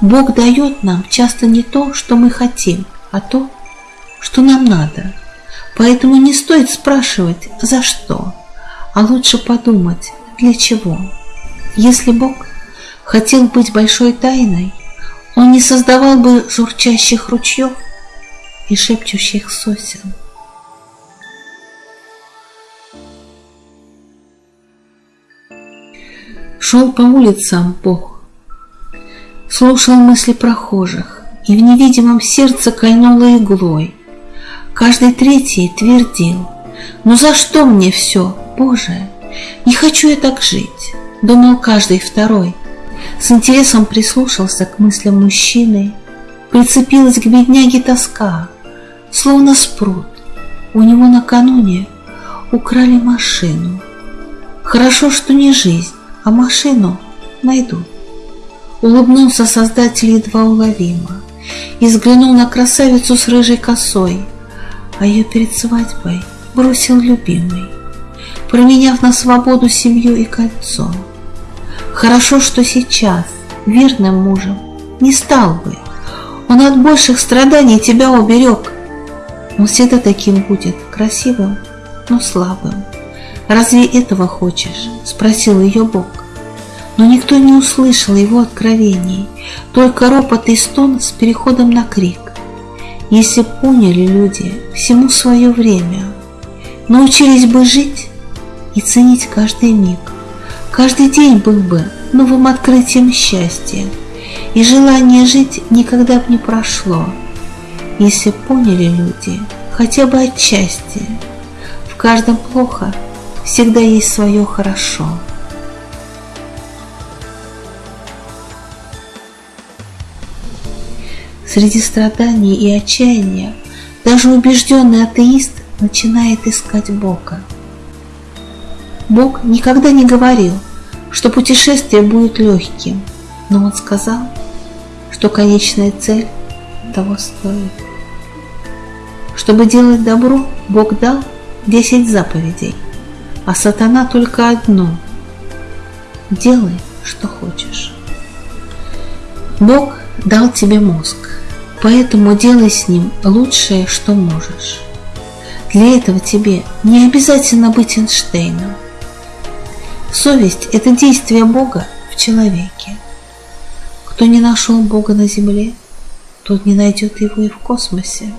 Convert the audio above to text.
Бог дает нам часто не то, что мы хотим, а то, что нам надо. Поэтому не стоит спрашивать «за что?», а лучше подумать «для чего?». Если Бог хотел быть большой тайной, Он не создавал бы журчащих ручьев и шепчущих сосен. Шел по улицам Бог, слушал мысли прохожих, и в невидимом сердце кольнуло иглой. Каждый третий твердил, «Ну за что мне все, Боже? Не хочу я так жить!» Думал каждый второй. С интересом прислушался к мыслям мужчины, Прицепилась к бедняге тоска, словно спрут. У него накануне украли машину. Хорошо, что не жизнь, а машину найдут. Улыбнулся создатель едва уловимо и взглянул на красавицу с рыжей косой, а ее перед свадьбой бросил любимый, променяв на свободу семью и кольцо. Хорошо, что сейчас верным мужем не стал бы, он от больших страданий тебя уберег. Он всегда таким будет, красивым, но слабым. «Разве этого хочешь?» – спросил ее Бог. Но никто не услышал его откровений, только ропот и стон с переходом на крик. Если поняли люди всему свое время, научились бы жить и ценить каждый миг, каждый день был бы новым открытием счастья, и желание жить никогда бы не прошло, если поняли люди хотя бы отчасти, в каждом плохо – всегда есть свое хорошо. Среди страданий и отчаяния даже убежденный атеист начинает искать Бога. Бог никогда не говорил, что путешествие будет легким, но Он сказал, что конечная цель того стоит. Чтобы делать добро, Бог дал десять заповедей а сатана только одно – делай, что хочешь. Бог дал тебе мозг, поэтому делай с ним лучшее, что можешь. Для этого тебе не обязательно быть Эйнштейном. Совесть – это действие Бога в человеке. Кто не нашел Бога на земле, тот не найдет его и в космосе.